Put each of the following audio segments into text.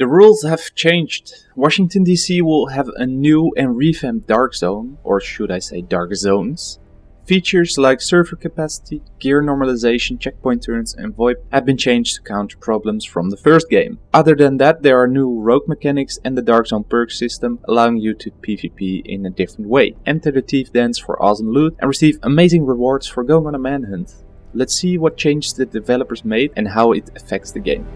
The rules have changed. Washington DC will have a new and revamped Dark Zone, or should I say Dark Zones. Features like server capacity, gear normalization, checkpoint turrets and VoIP have been changed to counter problems from the first game. Other than that there are new rogue mechanics and the Dark Zone perk system allowing you to PvP in a different way. Enter the Thief Dens for awesome loot and receive amazing rewards for going on a manhunt. Let's see what changes the developers made and how it affects the game.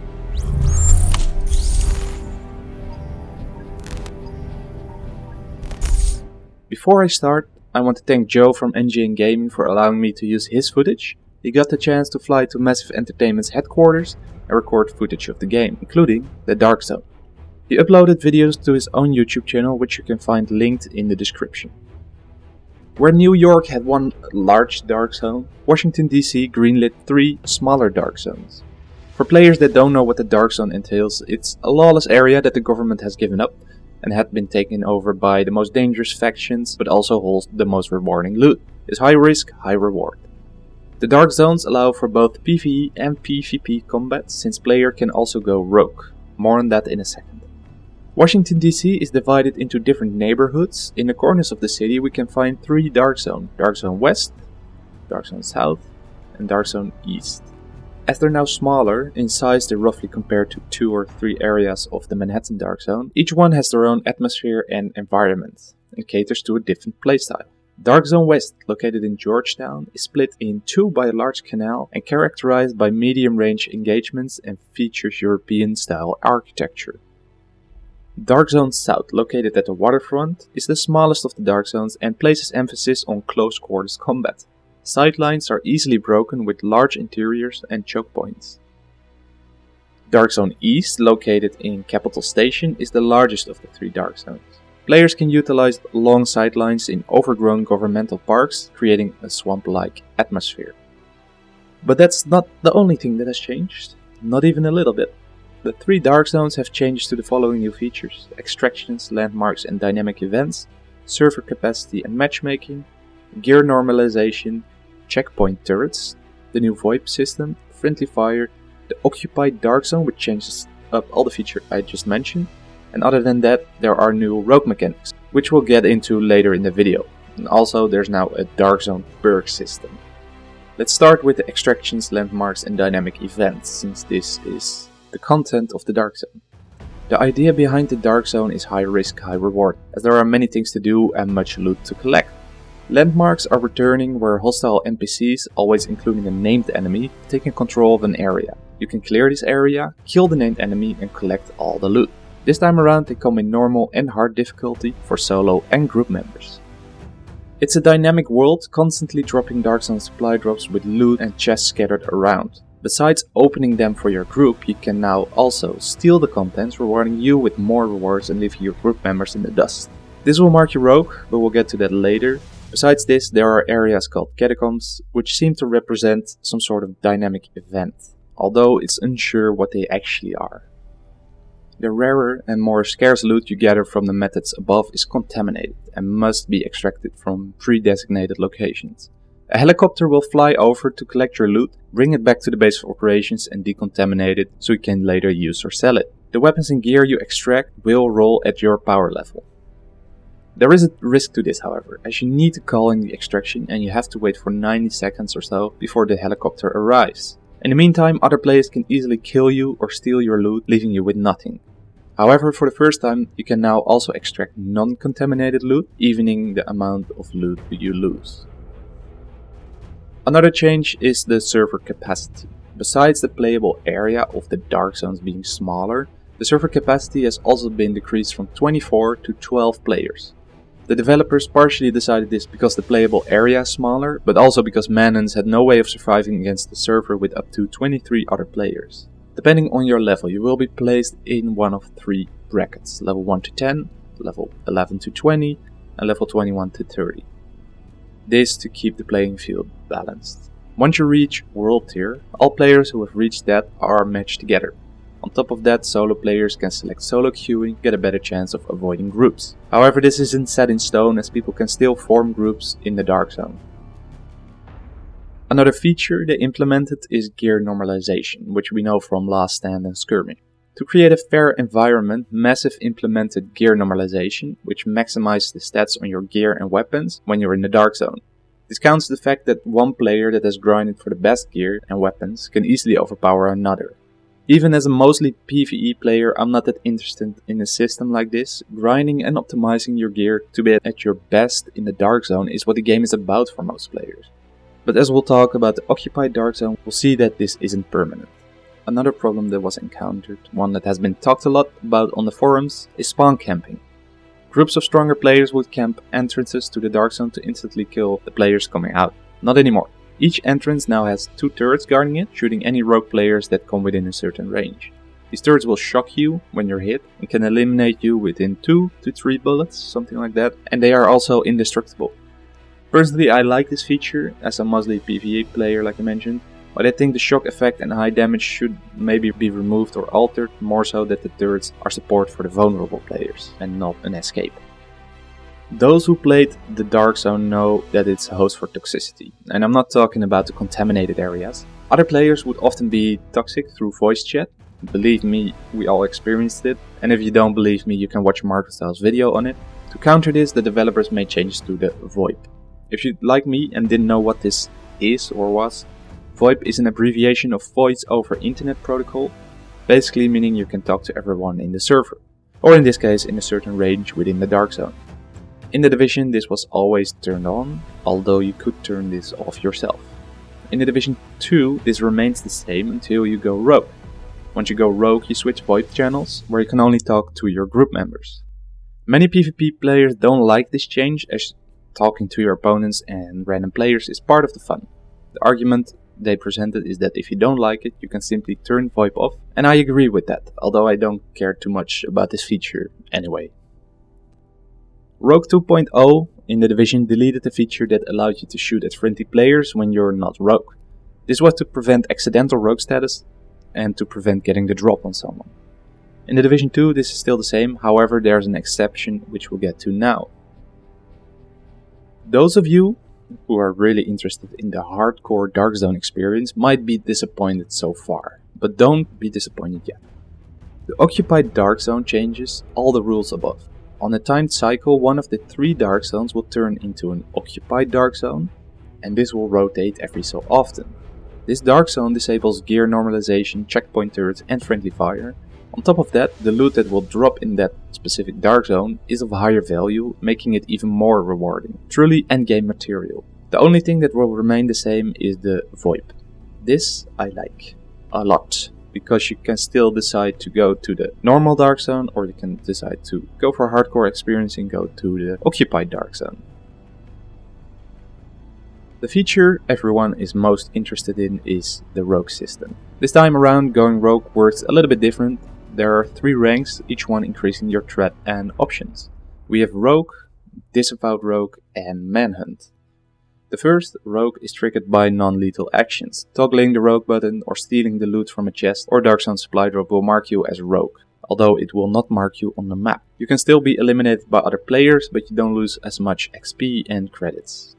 Before I start, I want to thank Joe from NGN Gaming for allowing me to use his footage. He got the chance to fly to Massive Entertainment's headquarters and record footage of the game, including the Dark Zone. He uploaded videos to his own YouTube channel which you can find linked in the description. Where New York had one large dark zone, Washington DC greenlit three smaller dark zones. For players that don't know what the dark zone entails, it's a lawless area that the government has given up and had been taken over by the most dangerous factions, but also holds the most rewarding loot. Is high risk, high reward. The Dark Zones allow for both PvE and PvP combat, since player can also go rogue. More on that in a second. Washington DC is divided into different neighborhoods. In the corners of the city we can find three Dark Zone. Dark Zone West, Dark Zone South, and Dark Zone East. As they're now smaller, in size they roughly compare to two or three areas of the Manhattan Dark Zone, each one has their own atmosphere and environment, and caters to a different playstyle. Dark Zone West, located in Georgetown, is split in two by a large canal and characterized by medium-range engagements and features European-style architecture. Dark Zone South, located at the waterfront, is the smallest of the Dark Zones and places emphasis on close quarters combat. Sightlines are easily broken with large interiors and choke points. Dark Zone East, located in Capital Station, is the largest of the three Dark Zones. Players can utilize long sightlines in overgrown governmental parks, creating a swamp-like atmosphere. But that's not the only thing that has changed, not even a little bit. The three Dark Zones have changed to the following new features. Extractions, landmarks and dynamic events, server capacity and matchmaking, gear normalization, checkpoint turrets, the new VoIP system, friendly fire, the occupied dark zone which changes up all the features I just mentioned, and other than that there are new rogue mechanics, which we'll get into later in the video. And also there's now a dark zone perk system. Let's start with the extractions, landmarks and dynamic events, since this is the content of the dark zone. The idea behind the dark zone is high risk, high reward, as there are many things to do and much loot to collect. Landmarks are returning where hostile NPCs, always including a named enemy, taking control of an area. You can clear this area, kill the named enemy and collect all the loot. This time around they come in normal and hard difficulty for solo and group members. It's a dynamic world, constantly dropping Dark Zone supply drops with loot and chests scattered around. Besides opening them for your group, you can now also steal the contents, rewarding you with more rewards and leaving your group members in the dust. This will mark you rogue, but we'll get to that later. Besides this, there are areas called catacombs, which seem to represent some sort of dynamic event, although it's unsure what they actually are. The rarer and more scarce loot you gather from the methods above is contaminated and must be extracted from pre-designated locations. A helicopter will fly over to collect your loot, bring it back to the base of operations and decontaminate it so you can later use or sell it. The weapons and gear you extract will roll at your power level. There is a risk to this however, as you need to call in the extraction and you have to wait for 90 seconds or so before the helicopter arrives. In the meantime, other players can easily kill you or steal your loot, leaving you with nothing. However, for the first time, you can now also extract non-contaminated loot, evening the amount of loot you lose. Another change is the server capacity. Besides the playable area of the dark zones being smaller, the server capacity has also been decreased from 24 to 12 players. The developers partially decided this because the playable area is smaller, but also because Manhunt had no way of surviving against the server with up to 23 other players. Depending on your level, you will be placed in one of three brackets, level 1 to 10, level 11 to 20, and level 21 to 30. This to keep the playing field balanced. Once you reach World Tier, all players who have reached that are matched together. On top of that, solo players can select solo queuing, get a better chance of avoiding groups. However, this isn't set in stone as people can still form groups in the dark zone. Another feature they implemented is gear normalization, which we know from Last Stand and Skirmish. To create a fair environment, Massive implemented gear normalization, which maximizes the stats on your gear and weapons when you're in the Dark Zone. This counts the fact that one player that has grinded for the best gear and weapons can easily overpower another. Even as a mostly PvE player, I'm not that interested in a system like this. Grinding and optimizing your gear to be at your best in the Dark Zone is what the game is about for most players. But as we'll talk about the occupied Dark Zone, we'll see that this isn't permanent. Another problem that was encountered, one that has been talked a lot about on the forums, is spawn camping. Groups of stronger players would camp entrances to the Dark Zone to instantly kill the players coming out. Not anymore. Each entrance now has two turrets guarding it, shooting any rogue players that come within a certain range. These turrets will shock you when you're hit and can eliminate you within 2 to 3 bullets, something like that, and they are also indestructible. Personally I like this feature as a mostly PvE player like I mentioned, but I think the shock effect and high damage should maybe be removed or altered, more so that the turrets are support for the vulnerable players and not an escape. Those who played the Dark Zone know that it's a host for toxicity, and I'm not talking about the contaminated areas. Other players would often be toxic through voice chat. Believe me, we all experienced it, and if you don't believe me, you can watch Marcostyle's video on it. To counter this, the developers made changes to the VoIP. If you like me and didn't know what this is or was, VoIP is an abbreviation of Voice over Internet Protocol, basically meaning you can talk to everyone in the server, or in this case in a certain range within the Dark Zone. In the Division this was always turned on, although you could turn this off yourself. In the Division 2 this remains the same until you go rogue. Once you go rogue you switch VoIP channels, where you can only talk to your group members. Many PvP players don't like this change as talking to your opponents and random players is part of the fun. The argument they presented is that if you don't like it, you can simply turn VoIP off, and I agree with that, although I don't care too much about this feature anyway. Rogue 2.0 in the Division deleted the feature that allowed you to shoot at friendly players when you're not Rogue. This was to prevent accidental Rogue status and to prevent getting the drop on someone. In the Division 2 this is still the same, however there's an exception which we'll get to now. Those of you who are really interested in the hardcore Dark Zone experience might be disappointed so far, but don't be disappointed yet. The occupied Dark Zone changes all the rules above. On a timed cycle, one of the three Dark Zones will turn into an occupied Dark Zone, and this will rotate every so often. This Dark Zone disables gear normalization, checkpoint turrets and friendly fire, on top of that, the loot that will drop in that specific dark zone is of higher value, making it even more rewarding. Truly endgame material. The only thing that will remain the same is the VoIP. This I like a lot, because you can still decide to go to the normal dark zone or you can decide to go for hardcore experience and go to the occupied dark zone. The feature everyone is most interested in is the rogue system. This time around going rogue works a little bit different there are three ranks, each one increasing your threat and options. We have Rogue, Disavowed Rogue and Manhunt. The first, Rogue, is triggered by non-lethal actions. Toggling the Rogue button or stealing the loot from a chest or Dark Zone supply drop will mark you as Rogue, although it will not mark you on the map. You can still be eliminated by other players, but you don't lose as much XP and credits.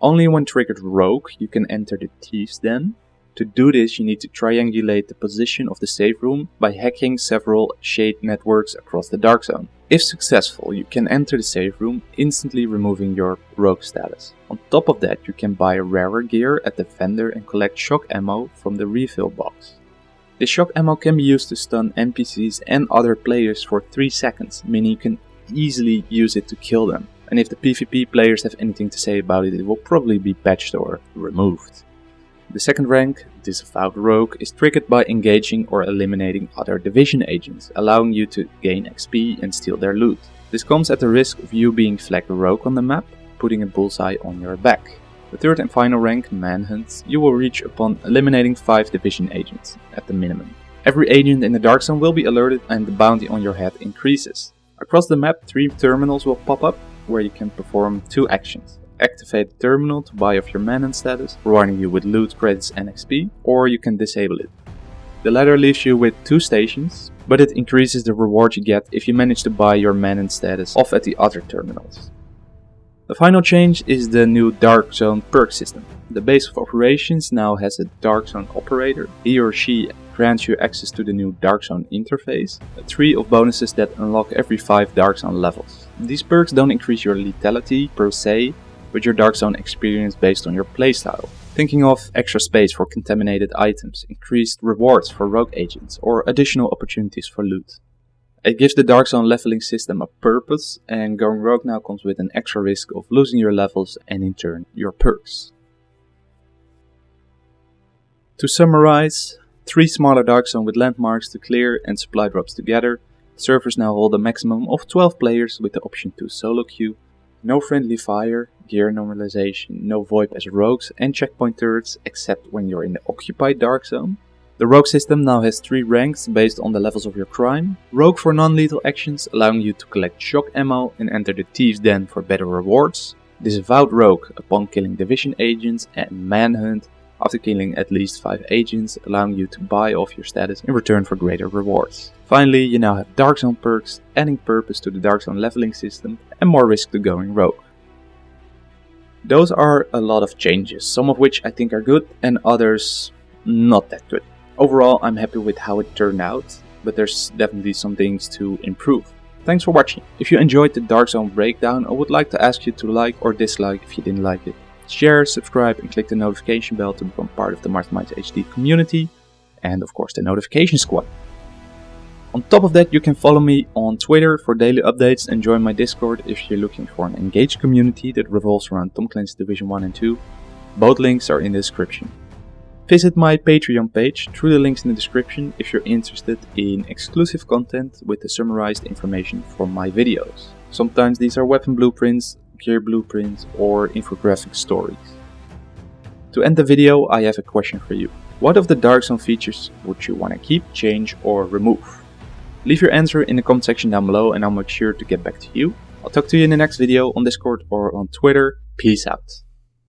Only when triggered Rogue you can enter the Thieves Den, to do this, you need to triangulate the position of the safe room by hacking several shade networks across the dark zone. If successful, you can enter the safe room, instantly removing your rogue status. On top of that, you can buy rarer gear at the vendor and collect shock ammo from the refill box. The shock ammo can be used to stun NPCs and other players for 3 seconds, meaning you can easily use it to kill them. And if the PvP players have anything to say about it, it will probably be patched or removed. The second rank, Disavowed Rogue, is triggered by engaging or eliminating other division agents, allowing you to gain XP and steal their loot. This comes at the risk of you being flagged rogue on the map, putting a bullseye on your back. The third and final rank, Manhunt, you will reach upon eliminating 5 division agents, at the minimum. Every agent in the Dark Zone will be alerted and the bounty on your head increases. Across the map, 3 terminals will pop up, where you can perform 2 actions activate the terminal to buy off your Manhunt status, rewarding you with loot, credits and XP, or you can disable it. The latter leaves you with two stations, but it increases the reward you get if you manage to buy your Manhunt status off at the other terminals. The final change is the new Dark Zone perk system. The base of operations now has a Dark Zone operator. He or she grants you access to the new Dark Zone interface, a tree of bonuses that unlock every 5 Dark Zone levels. These perks don't increase your lethality per se, but your Dark Zone experience based on your playstyle. Thinking of extra space for contaminated items, increased rewards for rogue agents, or additional opportunities for loot. It gives the Dark Zone leveling system a purpose, and going rogue now comes with an extra risk of losing your levels and in turn your perks. To summarize, three smaller Dark Zone with landmarks to clear and supply drops together, servers now hold a maximum of 12 players with the option to solo queue, no friendly fire, gear normalization, no VoIP as rogues and checkpoint turrets except when you're in the occupied Dark Zone. The Rogue system now has 3 ranks based on the levels of your crime. Rogue for non-lethal actions allowing you to collect shock ammo and enter the Thieves Den for better rewards. Disavowed Rogue upon killing Division agents and Manhunt after killing at least 5 agents, allowing you to buy off your status in return for greater rewards. Finally, you now have Dark Zone perks, adding purpose to the Dark Zone leveling system and more risk to going rogue. Those are a lot of changes, some of which I think are good and others not that good. Overall, I'm happy with how it turned out, but there's definitely some things to improve. Thanks for watching. If you enjoyed the Dark Zone breakdown, I would like to ask you to like or dislike if you didn't like it. Share, subscribe and click the notification bell to become part of the Masterminds HD community and of course the notification squad. On top of that you can follow me on Twitter for daily updates and join my Discord if you're looking for an engaged community that revolves around Tom Clancy's Division 1 and 2. Both links are in the description. Visit my Patreon page through the links in the description if you're interested in exclusive content with the summarized information from my videos. Sometimes these are weapon blueprints, gear blueprints or infographic stories. To end the video I have a question for you. What of the Dark Zone features would you want to keep, change or remove? Leave your answer in the comment section down below and I'll make sure to get back to you. I'll talk to you in the next video on Discord or on Twitter. Peace out.